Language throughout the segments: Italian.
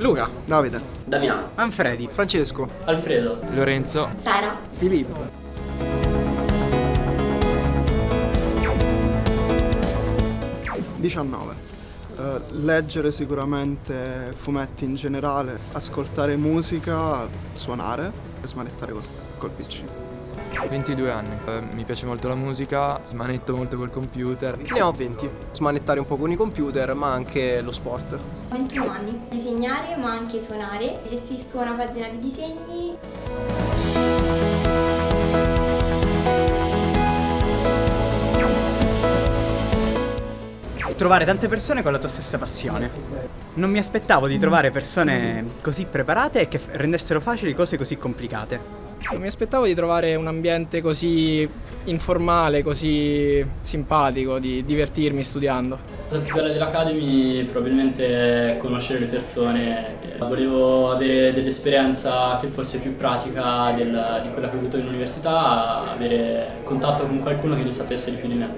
Luca, Davide, Damiano, Manfredi, Francesco, Alfredo, Lorenzo, Sara. Filippo. Diciannove. Eh, leggere sicuramente fumetti in generale, ascoltare musica, suonare e smanettare col, col PC. 22 anni. Eh, mi piace molto la musica, smanetto molto col computer. ne ho 20. Smanettare un po' con i computer, ma anche lo sport. 21 anni. Disegnare ma anche suonare. Gestisco una pagina di disegni. trovare tante persone con la tua stessa passione. Non mi aspettavo di trovare persone così preparate e che rendessero facili cose così complicate. Non mi aspettavo di trovare un ambiente così informale, così simpatico, di divertirmi studiando. La cosa più bella dell'Academy probabilmente è conoscere le persone. Volevo avere dell'esperienza che fosse più pratica del- di quella che ho avuto in università, avere contatto con qualcuno che ne sapesse di più di me.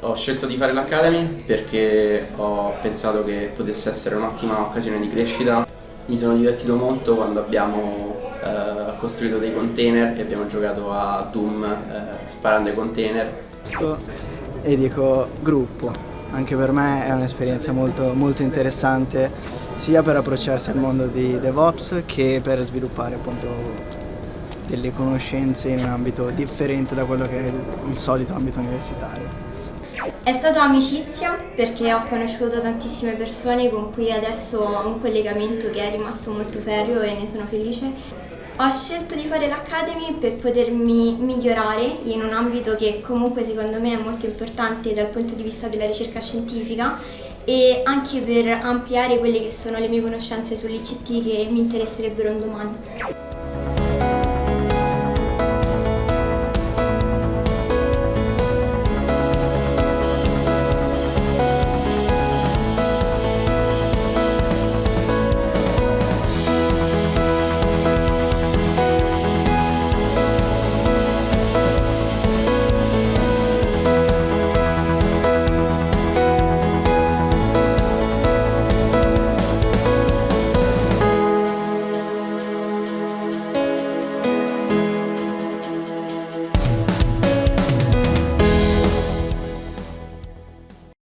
Ho scelto di fare l'Academy perché ho pensato che potesse essere un'ottima occasione di crescita. Mi sono divertito molto quando abbiamo eh, costruito dei container e abbiamo giocato a Doom eh, sparando ai container. e dico gruppo. Anche per me è un'esperienza molto, molto interessante sia per approcciarsi al mondo di DevOps che per sviluppare appunto delle conoscenze in un ambito differente da quello che è il, il solito ambito universitario. È stata amicizia perché ho conosciuto tantissime persone con cui adesso ho un collegamento che è rimasto molto ferreo e ne sono felice. Ho scelto di fare l'Academy per potermi migliorare in un ambito che comunque secondo me è molto importante dal punto di vista della ricerca scientifica e anche per ampliare quelle che sono le mie conoscenze sull'ICT che mi interesserebbero un domani.